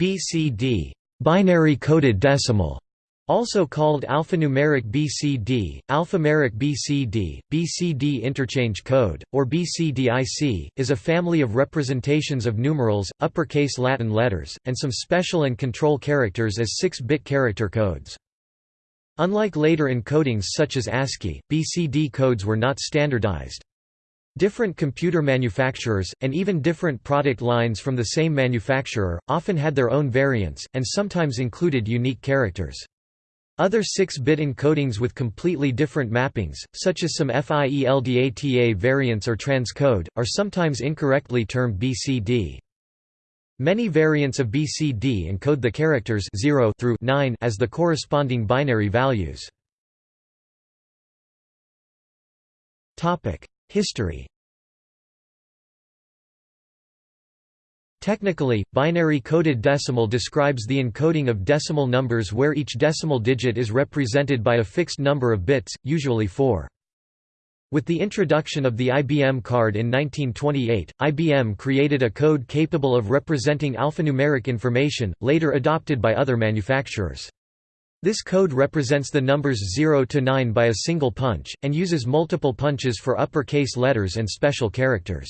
BCD binary coded decimal also called alphanumeric BCD, alphameric BCD, BCD interchange code, or BCDIC, is a family of representations of numerals, uppercase Latin letters, and some special and control characters as 6-bit character codes. Unlike later encodings such as ASCII, BCD codes were not standardized. Different computer manufacturers, and even different product lines from the same manufacturer, often had their own variants, and sometimes included unique characters. Other 6-bit encodings with completely different mappings, such as some FIELDATA variants or transcode, are sometimes incorrectly termed BCD. Many variants of BCD encode the characters 0 through 9 as the corresponding binary values. History Technically, binary coded decimal describes the encoding of decimal numbers where each decimal digit is represented by a fixed number of bits, usually 4. With the introduction of the IBM card in 1928, IBM created a code capable of representing alphanumeric information, later adopted by other manufacturers. This code represents the numbers 0 to 9 by a single punch, and uses multiple punches for uppercase letters and special characters.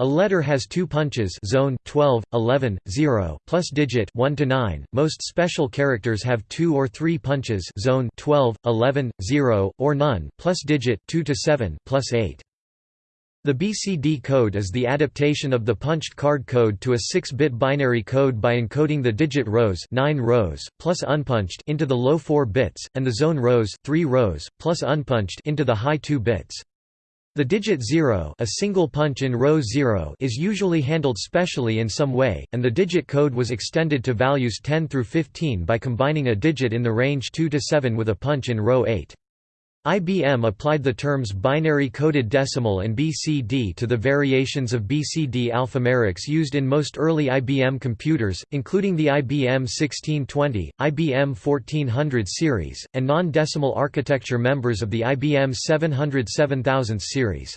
A letter has two punches zone 12, 11, 0 plus digit 1 to 9. Most special characters have two or three punches zone 12, 11, 0 or none plus digit 2 to 7 plus 8. The BCD code is the adaptation of the punched card code to a 6-bit binary code by encoding the digit rows 9 rows, plus unpunched into the low 4 bits, and the zone rows 3 rows, plus unpunched into the high 2 bits. The digit 0 a single punch in row 0 is usually handled specially in some way, and the digit code was extended to values 10 through 15 by combining a digit in the range 2 to 7 with a punch in row 8. IBM applied the terms binary coded decimal and BCD to the variations of BCD alphanumerics used in most early IBM computers, including the IBM 1620, IBM 1400 series, and non-decimal architecture members of the IBM 700 7000 series.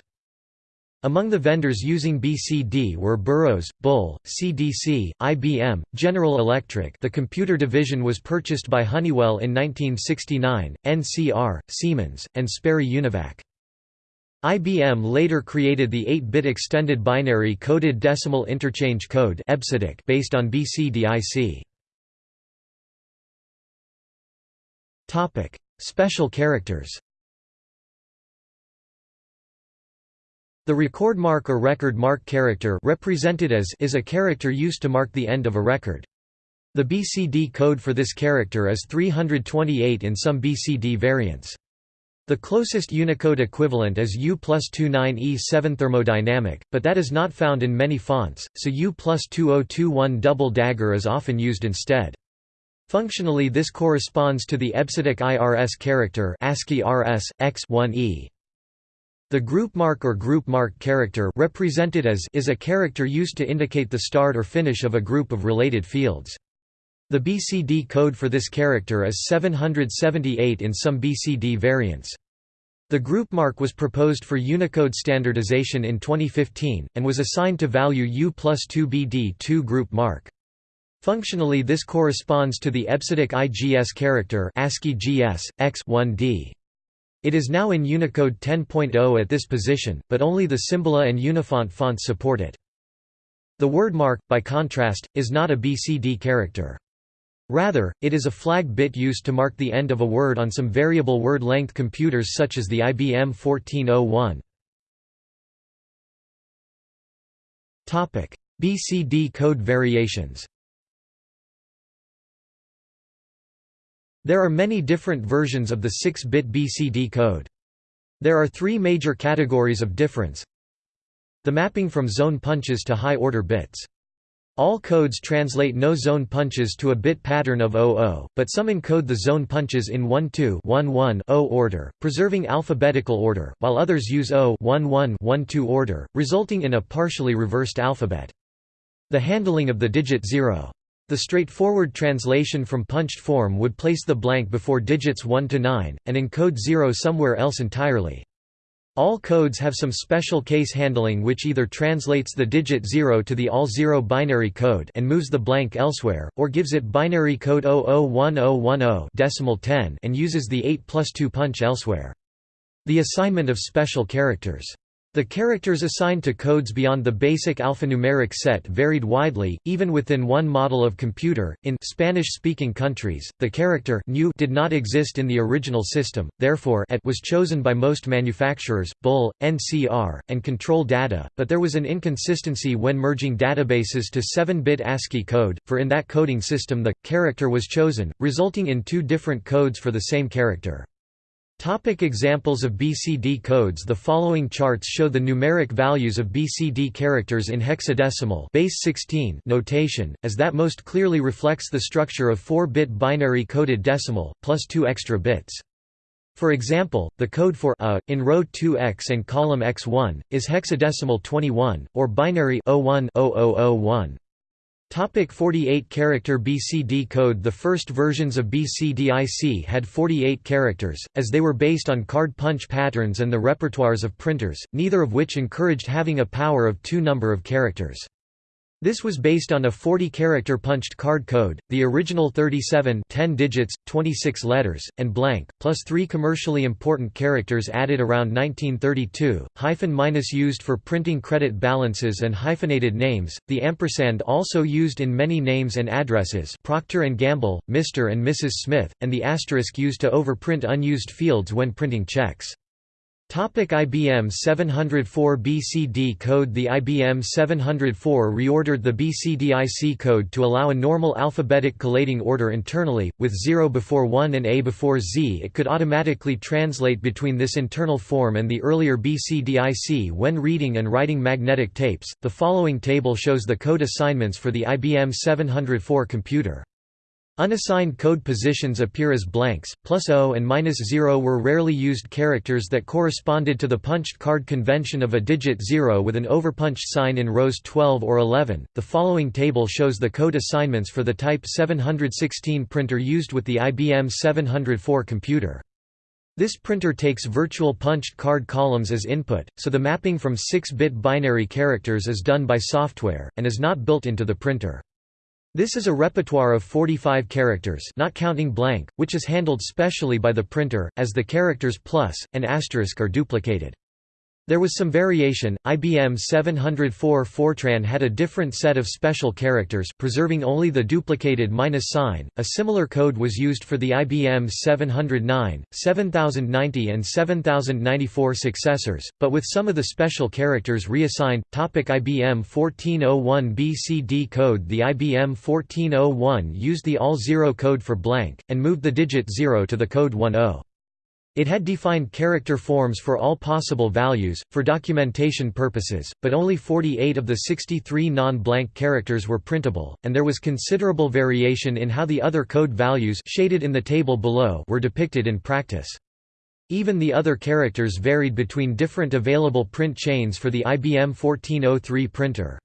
Among the vendors using BCD were Burroughs, Bull, CDC, IBM, General Electric the computer division was purchased by Honeywell in 1969, NCR, Siemens, and Sperry Univac. IBM later created the 8-bit extended binary coded decimal interchange code based on BCDIC. Special characters The record mark or record mark character represented as is a character used to mark the end of a record. The BCD code for this character is 328 in some BCD variants. The closest Unicode equivalent is U plus 29E7 thermodynamic, but that is not found in many fonts, so U plus 2021 double dagger is often used instead. Functionally this corresponds to the EBCDIC IRS character ASCII RS, X1E. The group mark or group mark character represented as is a character used to indicate the start or finish of a group of related fields. The BCD code for this character is 778 in some BCD variants. The group mark was proposed for Unicode standardization in 2015, and was assigned to value U plus 2BD2 group mark. Functionally this corresponds to the EBCDIC IGS character ASCII GS, X1D. It is now in Unicode 10.0 at this position, but only the Symbola and Unifont fonts support it. The word mark, by contrast, is not a BCD character. Rather, it is a flag bit used to mark the end of a word on some variable word length computers such as the IBM 1401. BCD code variations There are many different versions of the 6-bit BCD code. There are three major categories of difference. The mapping from zone punches to high-order bits. All codes translate no zone punches to a bit pattern of 00, but some encode the zone punches in 1-2-1-1-0 order, preserving alphabetical order, while others use 0-1-1-1-2 order, resulting in a partially reversed alphabet. The handling of the digit 0 the straightforward translation from punched form would place the blank before digits 1 to 9, and encode 0 somewhere else entirely. All codes have some special case handling which either translates the digit 0 to the all-zero binary code and moves the blank elsewhere, or gives it binary code 001010 decimal 10 and uses the 8 plus 2 punch elsewhere. The assignment of special characters the characters assigned to codes beyond the basic alphanumeric set varied widely, even within one model of computer. In Spanish-speaking countries, the character new did not exist in the original system, therefore AT was chosen by most manufacturers, Bull, NCR, and Control Data, but there was an inconsistency when merging databases to 7-bit ASCII code, for in that coding system the character was chosen, resulting in two different codes for the same character. Topic examples of BCD codes The following charts show the numeric values of BCD characters in hexadecimal base 16 notation, as that most clearly reflects the structure of 4-bit binary coded decimal, plus 2 extra bits. For example, the code for a in row 2x and column x1 is hexadecimal 21 or binary 010001. Topic 48-character BCD code The first versions of BCDIC had 48 characters, as they were based on card punch patterns and the repertoires of printers, neither of which encouraged having a power of two number of characters. This was based on a 40-character punched card code, the original 37 10 digits, 26 letters, and blank, plus three commercially important characters added around 1932, hyphen minus used for printing credit balances and hyphenated names, the ampersand also used in many names and addresses Procter & Gamble, Mr. and Mrs. Smith, and the asterisk used to overprint unused fields when printing checks. Topic IBM 704 BCD code The IBM 704 reordered the BCDIC code to allow a normal alphabetic collating order internally, with 0 before 1 and A before Z. It could automatically translate between this internal form and the earlier BCDIC when reading and writing magnetic tapes. The following table shows the code assignments for the IBM 704 computer. Unassigned code positions appear as blanks, plus O and minus 0 were rarely used characters that corresponded to the punched card convention of a digit 0 with an overpunched sign in rows 12 or 11. The following table shows the code assignments for the Type 716 printer used with the IBM 704 computer. This printer takes virtual punched card columns as input, so the mapping from 6-bit binary characters is done by software, and is not built into the printer. This is a repertoire of 45 characters not counting blank, which is handled specially by the printer, as the characters plus, and asterisk are duplicated. There was some variation. IBM 704 Fortran had a different set of special characters, preserving only the duplicated minus sign. A similar code was used for the IBM 709, 7090, and 7094 successors, but with some of the special characters reassigned. Topic IBM 1401 BCD code The IBM 1401 used the all-zero code for blank, and moved the digit 0 to the code 10. It had defined character forms for all possible values, for documentation purposes, but only 48 of the 63 non-blank characters were printable, and there was considerable variation in how the other code values shaded in the table below were depicted in practice. Even the other characters varied between different available print chains for the IBM 1403 printer.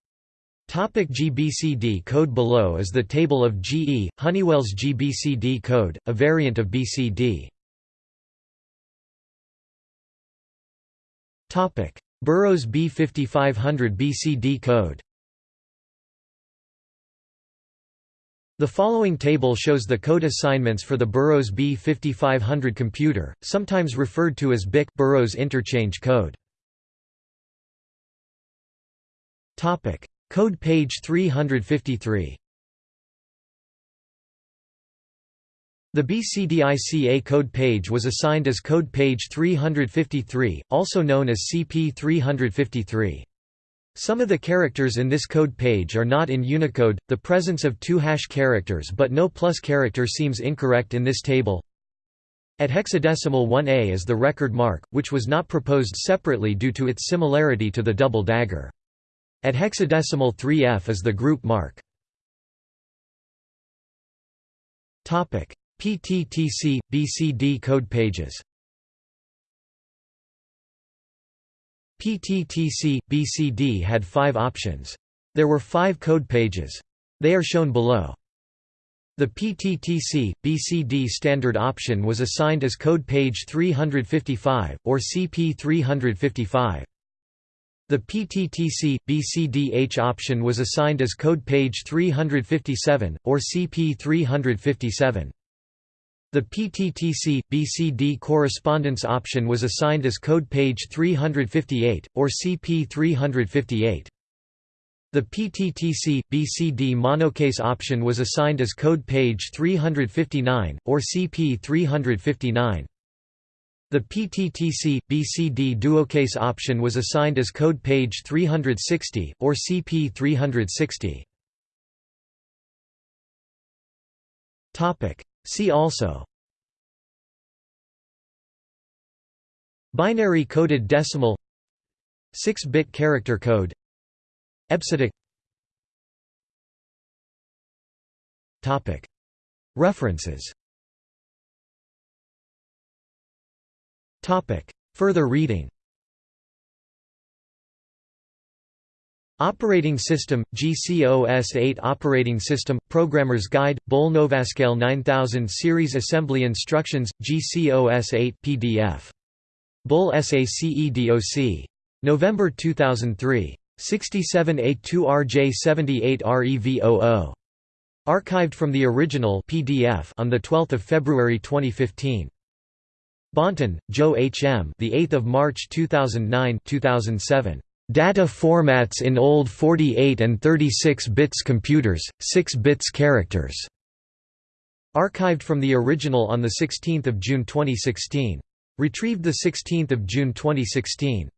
Topic GBCD code Below is the table of GE, Honeywell's GBCD code, a variant of BCD. Topic: Burroughs B5500 BCD code. The following table shows the code assignments for the Burroughs B5500 computer, sometimes referred to as BIC Burroughs interchange code. Topic: Code page 353. The BCDICA code page was assigned as code page 353, also known as CP353. Some of the characters in this code page are not in Unicode. The presence of two hash characters but no plus character seems incorrect in this table. At hexadecimal 1A is the record mark, which was not proposed separately due to its similarity to the double dagger. At hexadecimal 3F is the group mark. Topic: PTTC, BCD code pages PTTC, BCD had five options. There were five code pages. They are shown below. The PTTC, BCD standard option was assigned as code page 355, or CP 355. The PTTC, BCDH option was assigned as code page 357, or CP 357. The PTTC, BCD correspondence option was assigned as code page 358, or CP 358. The PTTC BCD monocase option was assigned as code page 359 or CP 359. The PTTC BCD duocase option was assigned as code page 360 or CP 360. See also. Binary coded decimal. 6-bit character code. EBCDIC References. Further reading Operating System, GCOS-8 Operating System, Programmer's Guide, Bull Novascale 9000 Series Assembly Instructions, GCOS-8 PDF. Bull SACEDOC. November 2003. 67A2RJ78REVOO. Archived from the original PDF on the 12th of February 2015. Bonten, Joe H. M. The 8th of March 2009 2007. Data formats in old 48 and 36 bits computers, 6 bits characters. Archived from the original on the 16th of June 2016. Retrieved the 16th of June 2016.